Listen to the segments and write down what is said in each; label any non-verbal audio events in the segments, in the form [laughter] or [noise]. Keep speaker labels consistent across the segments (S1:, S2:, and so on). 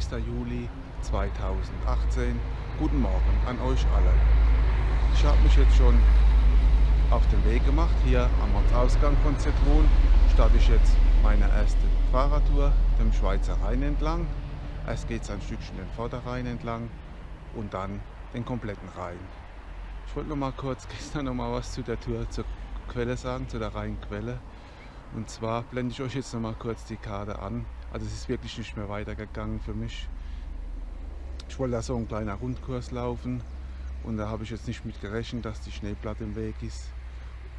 S1: 20. Juli 2018. Guten Morgen an euch alle. Ich habe mich jetzt schon auf den Weg gemacht. Hier am Ortsausgang von Zitronen starte ich jetzt meine erste Fahrradtour dem Schweizer Rhein entlang. Erst geht es ein Stückchen den Vorderrhein entlang und dann den kompletten Rhein. Ich wollte noch mal kurz [laughs] gestern noch mal was zu der Tour zur Quelle sagen, zu der Rheinquelle. Und zwar blende ich euch jetzt noch mal kurz die Karte an. Also es ist wirklich nicht mehr weitergegangen für mich. Ich wollte da so ein kleiner Rundkurs laufen und da habe ich jetzt nicht mit gerechnet, dass die Schneeplatte im Weg ist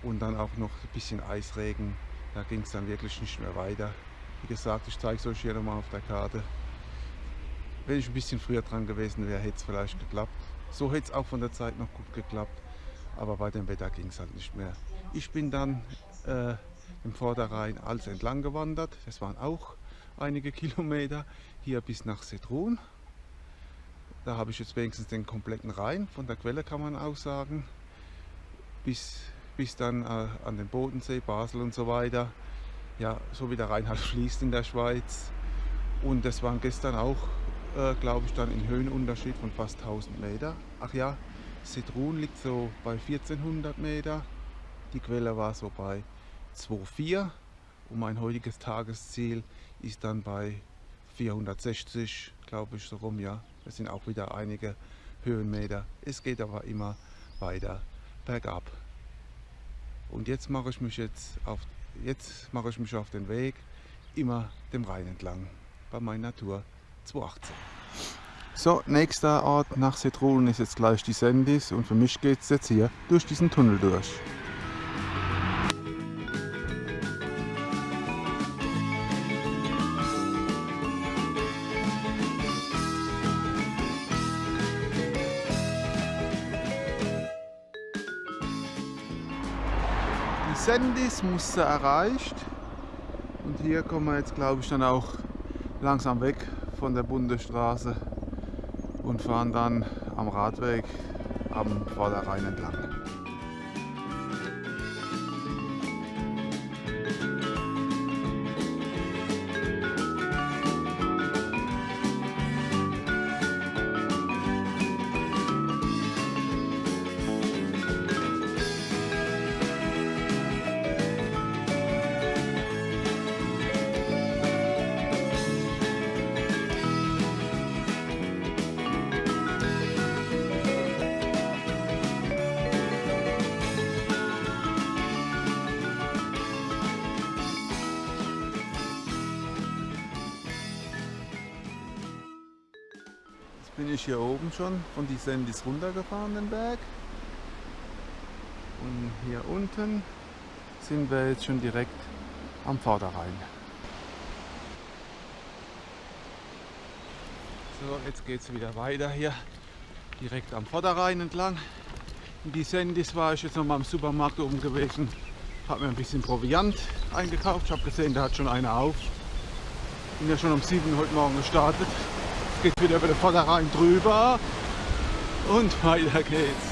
S1: und dann auch noch ein bisschen Eisregen. Da ging es dann wirklich nicht mehr weiter. Wie gesagt, ich zeige es euch hier nochmal auf der Karte. Wenn ich ein bisschen früher dran gewesen wäre, hätte es vielleicht geklappt. So hätte es auch von der Zeit noch gut geklappt, aber bei dem Wetter ging es halt nicht mehr. Ich bin dann äh, im Vorderrhein als entlang gewandert. Das waren auch einige Kilometer hier bis nach Setrun. Da habe ich jetzt wenigstens den kompletten Rhein, von der Quelle kann man auch sagen, bis, bis dann äh, an den Bodensee, Basel und so weiter. Ja, so wie der Rhein halt [laughs] fließt in der Schweiz. Und das waren gestern auch, äh, glaube ich, dann in Höhenunterschied von fast 1000 Meter. Ach ja, Setrun liegt so bei 1400 Meter. Die Quelle war so bei 2,4 und mein heutiges Tagesziel ist dann bei 460, glaube ich, so rum, ja. Das sind auch wieder einige Höhenmeter. Es geht aber immer weiter bergab. Und jetzt mache ich mich jetzt auf, jetzt mache ich mich auf den Weg immer dem Rhein entlang bei meiner Tour 218. So, nächster Ort nach Setrun ist jetzt gleich die Sendis und für mich geht es jetzt hier durch diesen Tunnel durch. Sendis Muster erreicht und hier kommen wir jetzt glaube ich dann auch langsam weg von der Bundesstraße und fahren dann am Radweg am Vorderrhein entlang. Bin ich hier oben schon von die Sendis runtergefahren, den Berg. Und hier unten sind wir jetzt schon direkt am Vorderrhein. So, jetzt geht es wieder weiter hier, direkt am Vorderrhein entlang. In die Sendis war ich jetzt noch mal im Supermarkt oben gewesen, habe mir ein bisschen Proviant eingekauft. Ich habe gesehen, da hat schon einer auf. Bin ja schon um 7 heute Morgen gestartet geht wieder über den Vorderrhein drüber und weiter geht's.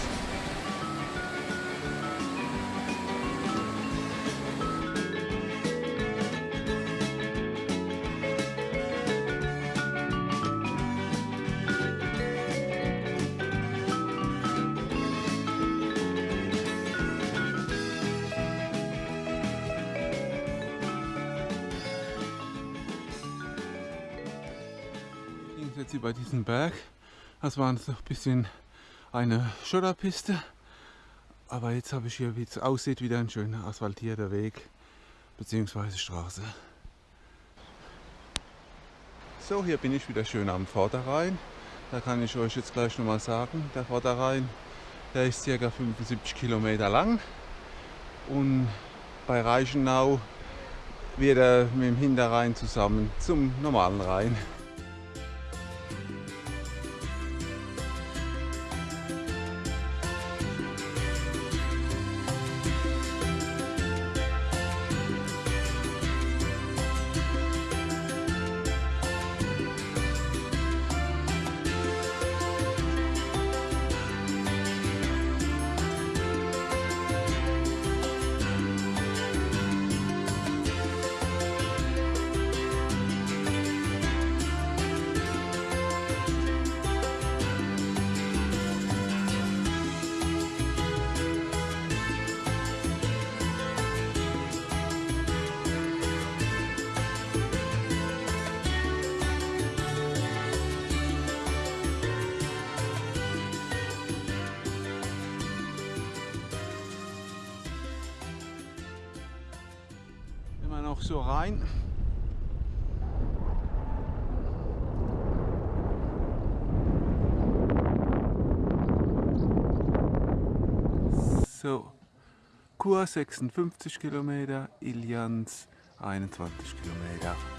S1: Jetzt über diesen Berg. Das war so ein bisschen eine Schotterpiste. Aber jetzt habe ich hier, wie es aussieht, wieder ein schöner asphaltierter Weg bzw. Straße. So, hier bin ich wieder schön am Vorderrhein. Da kann ich euch jetzt gleich nochmal sagen, der Vorderrhein, der ist ca. 75 Kilometer lang. Und bei Reichenau wird er mit dem Hinterrhein zusammen zum normalen Rhein. So rein. So, Kur 56 Kilometer, Ilians 21 Kilometer.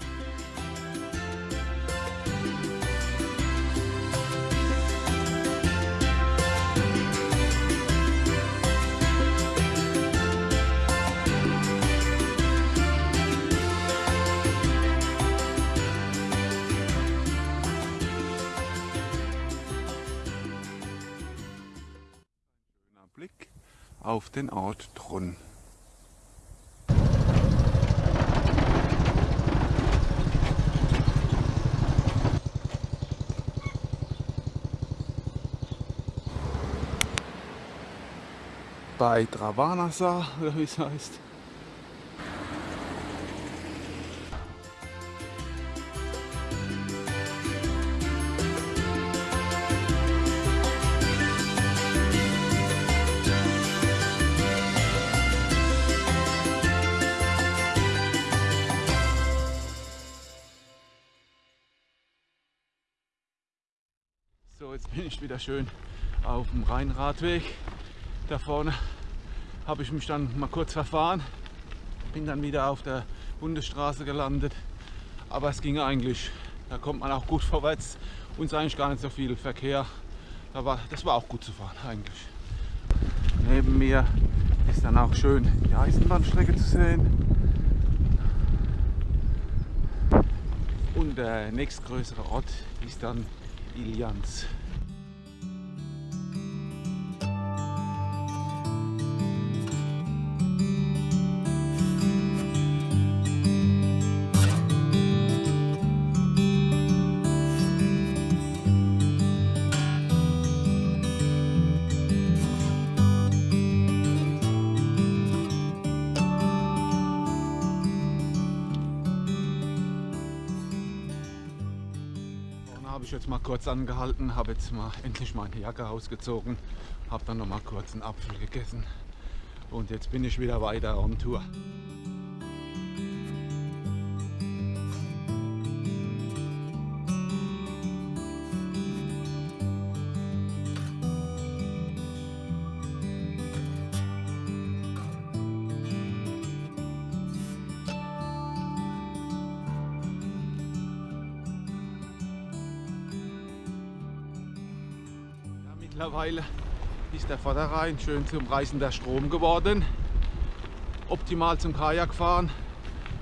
S1: Auf den Ort Trunn. Bei Dravanasa, oder [laughs] wie es heißt. Ich wieder schön auf dem Rheinradweg. Da vorne habe ich mich dann mal kurz verfahren. Bin dann wieder auf der Bundesstraße gelandet. Aber es ging eigentlich. Da kommt man auch gut [laughs] vorwärts. Und ist eigentlich gar nicht so viel Verkehr. Da war, das war auch gut zu fahren eigentlich. Neben mir ist dann auch schön die Eisenbahnstrecke zu sehen. Und der nächstgrößere Ort ist dann Ilians. Jetzt mal kurz angehalten, habe jetzt mal endlich meine Jacke ausgezogen, habe dann noch mal kurz einen Apfel gegessen und jetzt bin ich wieder weiter on Tour. Mittlerweile ist der Vorderrhein schön zum reißender Strom geworden. Optimal zum Kajakfahren.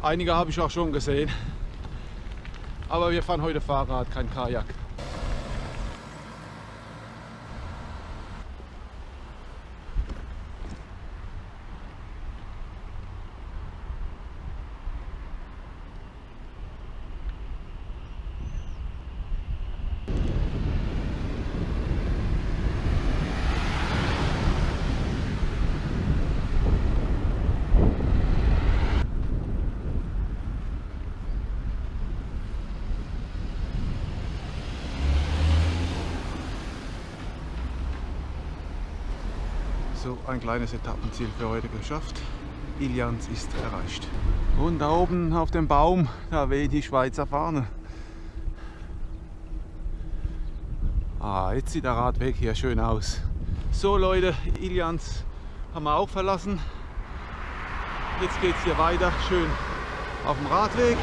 S1: Einige habe ich auch schon gesehen. Aber wir fahren heute Fahrrad, kein Kajak. So, ein kleines Etappenziel für heute geschafft. Ilians ist erreicht. Und da oben auf dem Baum, da weht die Schweizer Fahne. Ah, jetzt sieht der Radweg hier schön aus. So Leute, Ilians haben wir auch verlassen. Jetzt geht es hier weiter, schön auf dem Radweg.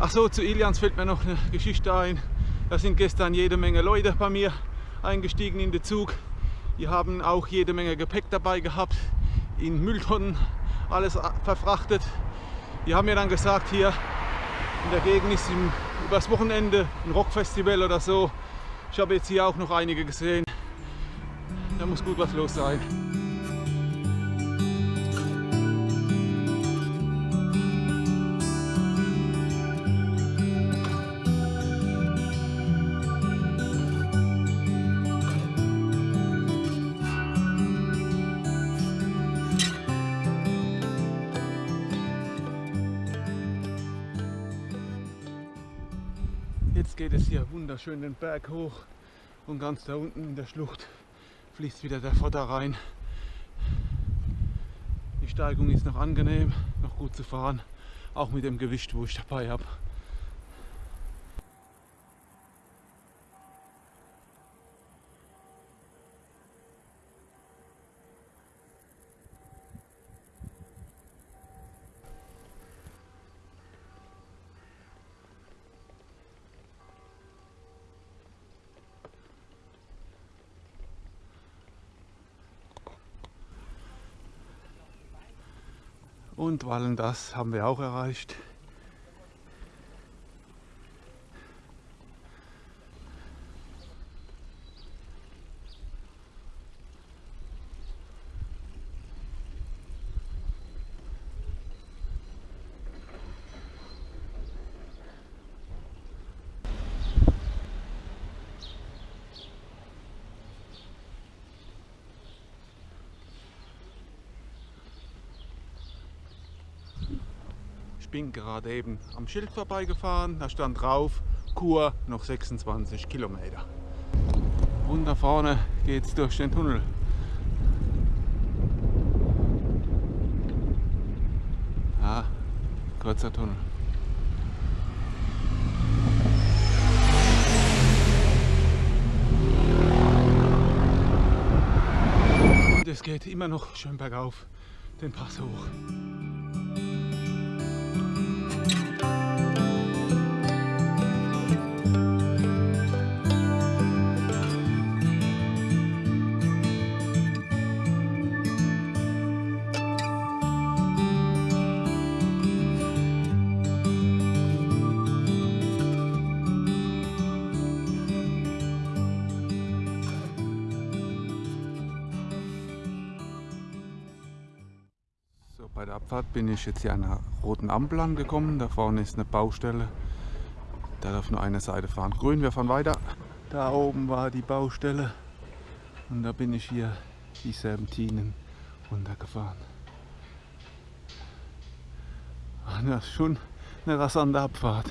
S1: Ach so, zu Ilians fällt mir noch eine Geschichte ein. Da sind gestern jede Menge Leute bei mir eingestiegen in den Zug. Die haben auch jede Menge Gepäck dabei gehabt, in Mülltonnen alles verfrachtet. Die haben mir dann gesagt, hier in der Gegend ist im, übers Wochenende ein Rockfestival oder so. Ich habe jetzt hier auch noch einige gesehen. Da muss gut was los sein. Jetzt geht es hier wunderschön den Berg hoch und ganz da unten in der Schlucht fließt wieder der Vorderrhein. Die Steigung ist noch angenehm, noch gut zu fahren auch mit dem Gewicht, wo ich dabei habe. Und Wallen, das haben wir auch erreicht. Bin gerade eben am Schild vorbeigefahren, da stand drauf, Kur noch 26 Kilometer. Und da vorne geht es durch den Tunnel. Ja, kurzer Tunnel. Und es geht immer noch schön bergauf den Pass hoch. Bin ich jetzt hier an einer roten Ampel angekommen. Da vorne ist eine Baustelle. Da darf nur eine Seite fahren. Grün, wir fahren weiter. Da oben war die Baustelle. Und da bin ich hier die Serpentinen runtergefahren. Das ist schon eine rasante Abfahrt.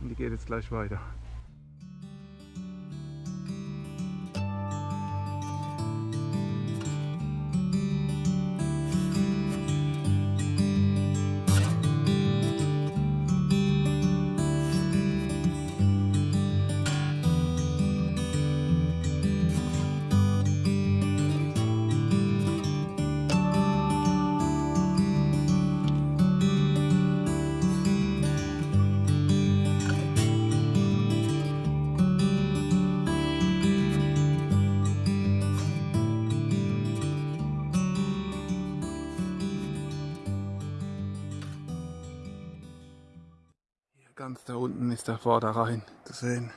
S1: Und die geht jetzt gleich weiter. Ganz da unten ist der Vorderrhein zu sehen.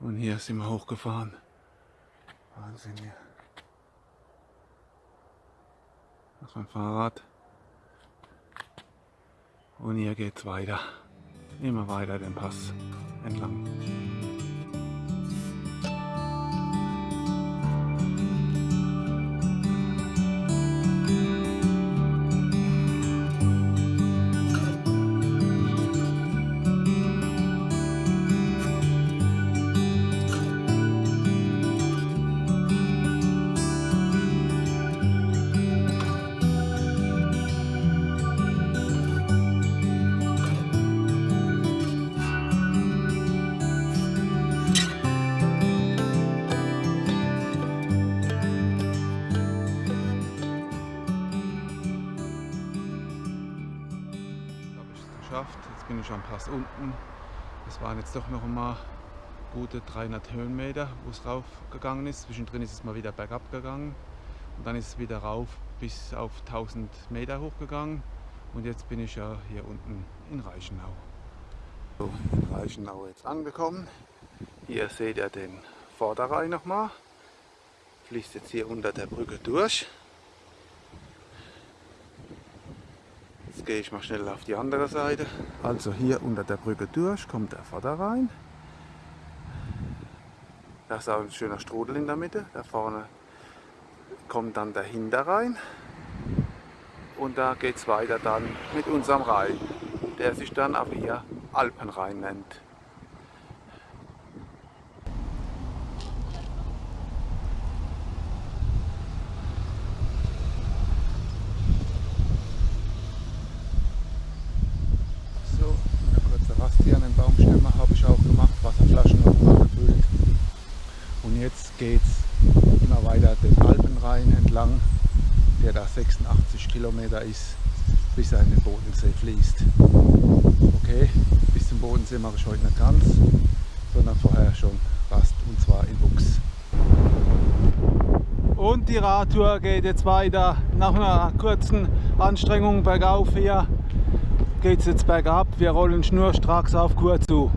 S1: Und hier sind wir hochgefahren. Wahnsinn hier. Das ist mein Fahrrad. Und hier geht's weiter. Immer weiter den Pass entlang. Bin ich am Pass unten. Es waren jetzt doch noch einmal gute 300 Höhenmeter, wo es rauf gegangen ist. Zwischendrin ist es mal wieder bergab gegangen und dann ist es wieder rauf bis auf 1000 Meter hochgegangen. Und jetzt bin ich ja hier unten in Reichenau. So, in Reichenau jetzt angekommen. Hier seht ihr den Vorderrhein nochmal. Fließt jetzt hier unter der Brücke durch. Jetzt gehe ich mal schnell auf die andere Seite. Also hier unter der Brücke durch kommt der Vorderrhein. Da ist auch ein schöner Strudel in der Mitte. Da vorne kommt dann der Hinterrhein. Und da geht es weiter dann mit unserem Rhein, der sich dann auch hier Alpenrhein nennt. der da 86 Kilometer ist, bis er in den Bodensee fließt. Okay, Bodensee mache ich heute nicht ganz, sondern vorher schon Rast und zwar in Buchs. Und die Radtour geht jetzt weiter. Nach einer kurzen Anstrengung bergauf hier geht es jetzt bergab. Wir rollen schnurstracks auf Kur zu.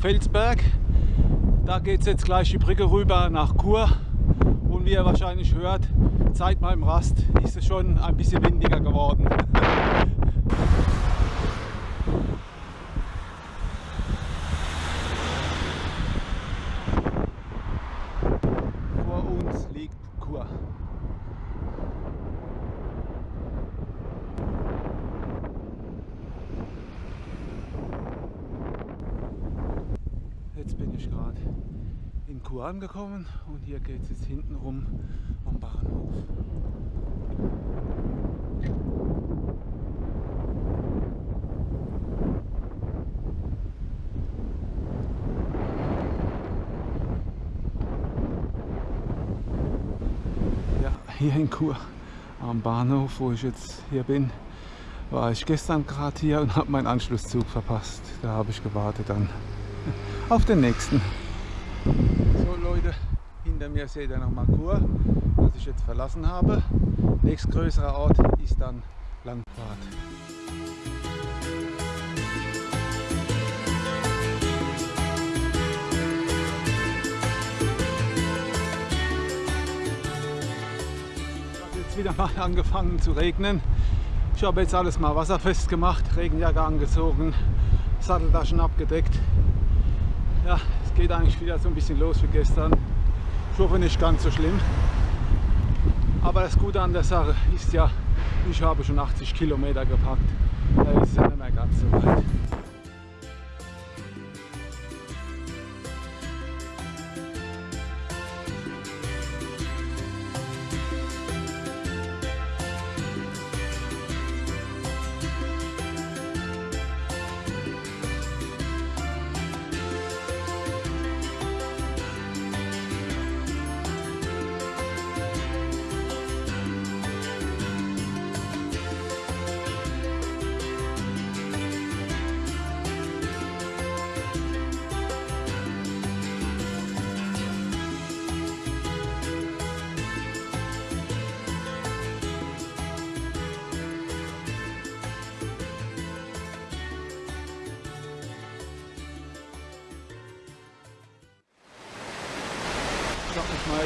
S1: Felsberg. Da geht es jetzt gleich die Brücke rüber nach Chur. Und wie ihr wahrscheinlich hört, seit meinem Rast ist es schon ein bisschen windiger geworden. Angekommen und hier geht es jetzt hinten rum am Bahnhof. Ja, hier in Kur am Bahnhof, wo ich jetzt hier bin, war ich gestern gerade hier und habe meinen Anschlusszug verpasst. Da habe ich gewartet dann [laughs] auf den nächsten. Leute, hinter mir seht ihr noch mal Kur, das ich jetzt verlassen habe. Nächstgrößerer Ort ist dann jetzt wieder mal [laughs] angefangen zu regnen. Ich habe jetzt alles mal wasserfest gemacht, Regenjacke angezogen, Satteltaschen abgedeckt. Ja, es geht eigentlich wieder so ein bisschen los wie gestern. Ich hoffe nicht ganz so schlimm. Aber das Gute an der Sache ist ja, ich habe schon 80 Kilometer gepackt. Da ist es ja nicht mehr ganz so weit.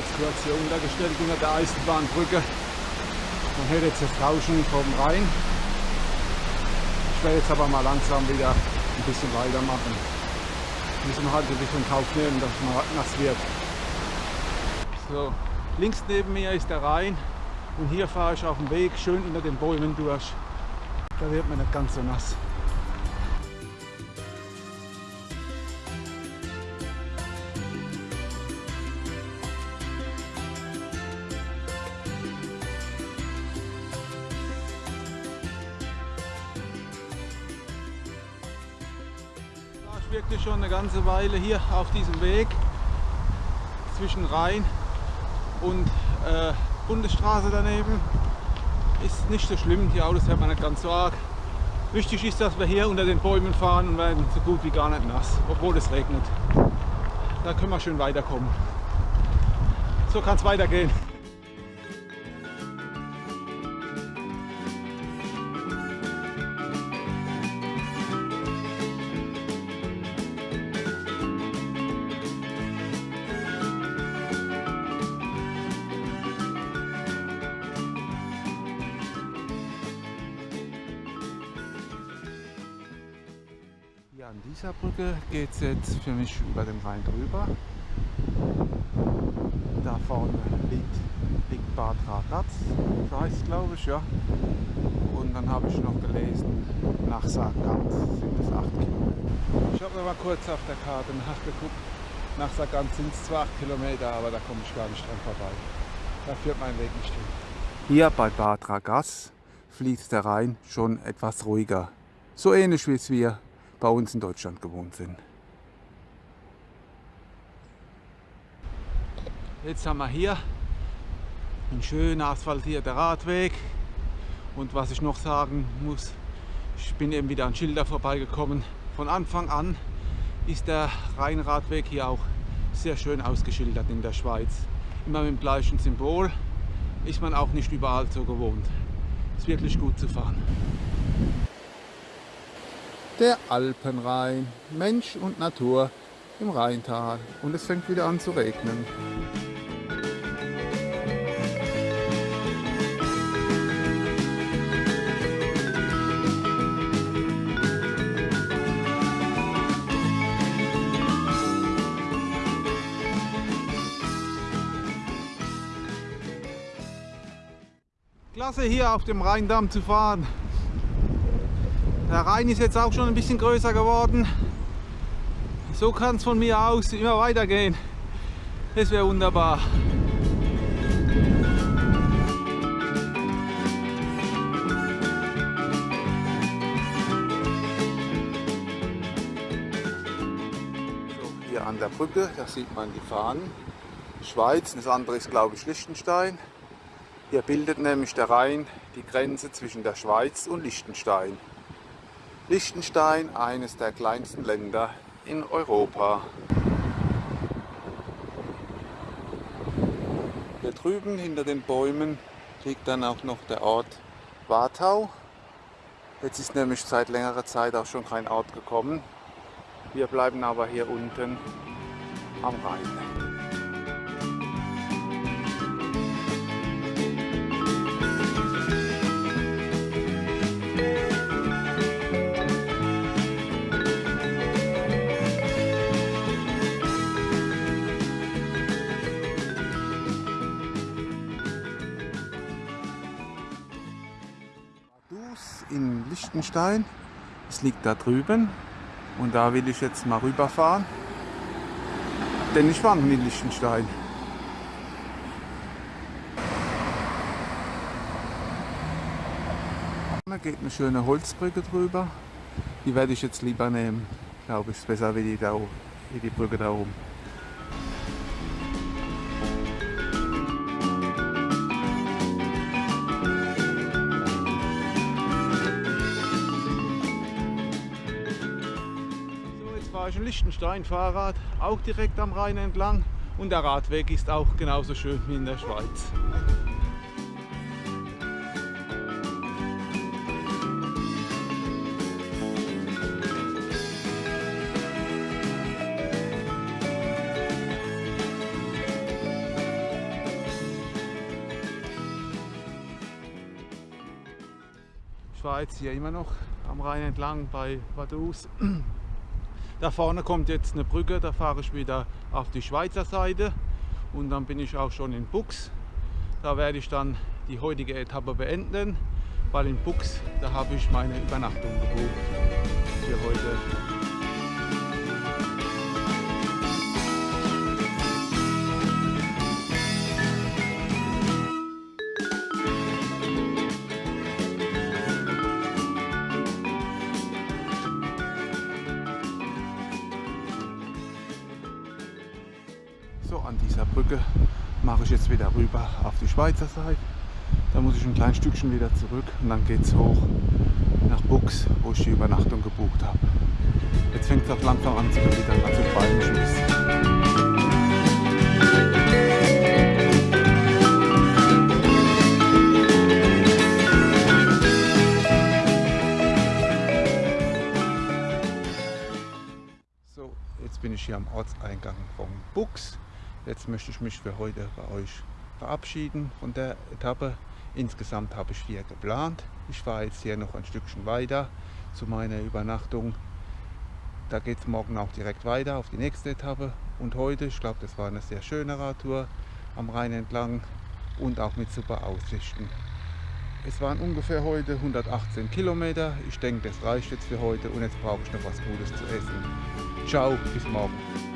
S1: Hier untergestellt unter der Eisenbahnbrücke. Man hört jetzt das Rauschen vom Rhein. Ich werde jetzt aber mal langsam wieder ein bisschen weitermachen. Müssen halt ein bisschen Kauf nehmen, dass mal nass wird. So, links neben mir ist der Rhein und hier fahre ich auf dem Weg schön unter den Bäumen durch. Da wird man nicht ganz so nass. Ganze Weile hier auf diesem Weg zwischen Rhein und äh, Bundesstraße daneben. Ist nicht so schlimm, die Autos hört man nicht ganz so arg. Wichtig ist, dass wir hier unter den Bäumen fahren und werden so gut wie gar nicht nass, obwohl es regnet. Da können wir schön weiterkommen. So kann es weitergehen. Brücke geht es jetzt für mich über den Rhein drüber. Da vorne liegt, liegt Bad Ragaz, so heißt es glaube ich, ja. Und dann habe ich noch gelesen, nach Sargans sind es 8 Kilometer. Ich habe mal kurz auf der Karte nachgeguckt. Nach Sargans sind es zwar 8 Kilometer, aber da komme ich gar nicht dran vorbei. Da führt mein Weg nicht hin. Hier bei Bad Ragaz fließt der Rhein schon etwas ruhiger. So ähnlich wie es wir bei uns in Deutschland gewohnt sind. Jetzt haben wir hier einen schön asphaltierten Radweg. Und was ich noch sagen muss, ich bin eben wieder an Schilder vorbeigekommen. Von Anfang an ist der Rheinradweg hier auch sehr schön ausgeschildert in der Schweiz. Immer mit dem gleichen Symbol. Ist man auch nicht überall so gewohnt. Ist wirklich gut zu fahren. Der Alpenrhein, Mensch und Natur im Rheintal. Und es fängt wieder an zu regnen. Klasse hier auf dem Rheindamm zu fahren. Der Rhein ist jetzt auch schon ein bisschen größer geworden. So kann es von mir aus immer weitergehen. Das wäre wunderbar. An der Brücke, da sieht man die Fahnen. Schweiz, das andere ist glaube ich Liechtenstein. Hier bildet nämlich der Rhein die Grenze zwischen der Schweiz und Liechtenstein. Liechtenstein, eines der kleinsten Länder in Europa. Hier drüben hinter den Bäumen liegt dann auch noch der Ort Wartau. Jetzt ist nämlich seit längerer Zeit auch schon kein Ort gekommen. Wir bleiben aber hier unten am Rhein. In Liechtenstein. Es liegt da drüben und da will ich jetzt mal rüberfahren. Denn ich war noch in Liechtenstein. Da geht eine schöne Holzbrücke drüber. Die werde ich jetzt lieber nehmen. Glaube ich, ist besser wie die, da wie die Brücke da oben. Fahre ich in Liechtenstein Fahrrad, auch direkt am Rhein entlang und der Radweg ist auch genauso schön wie in der Schweiz. Schweiz hier immer noch am Rhein entlang bei Vaduz. [clears throat] Da vorne kommt jetzt eine Brücke, da fahre ich wieder auf die Schweizer Seite und dann bin ich auch schon in Bux. Da werde ich dann die heutige Etappe beenden, weil in Bux, da habe ich meine Übernachtung gebucht für heute. Jetzt wieder rüber auf die Schweizer Seite. Da muss ich ein kleines Stückchen wieder zurück und dann geht es hoch nach Bux, wo ich die Übernachtung gebucht habe. Jetzt fängt es auch langsam an zu gewittern, also. So, jetzt bin ich hier am Ortseingang vom Bux. Jetzt möchte ich mich für heute bei euch verabschieden von der Etappe. Insgesamt habe ich vier geplant. Ich fahre jetzt hier noch ein Stückchen weiter zu meiner Übernachtung. Da geht es morgen auch direkt weiter auf die nächste Etappe. Und heute, ich glaube, das war eine sehr schöne Radtour am Rhein entlang und auch mit super Aussichten. Es waren ungefähr heute 118 Kilometer. Ich denke, das reicht jetzt für heute und jetzt brauche ich noch was Gutes zu essen. Ciao, bis morgen.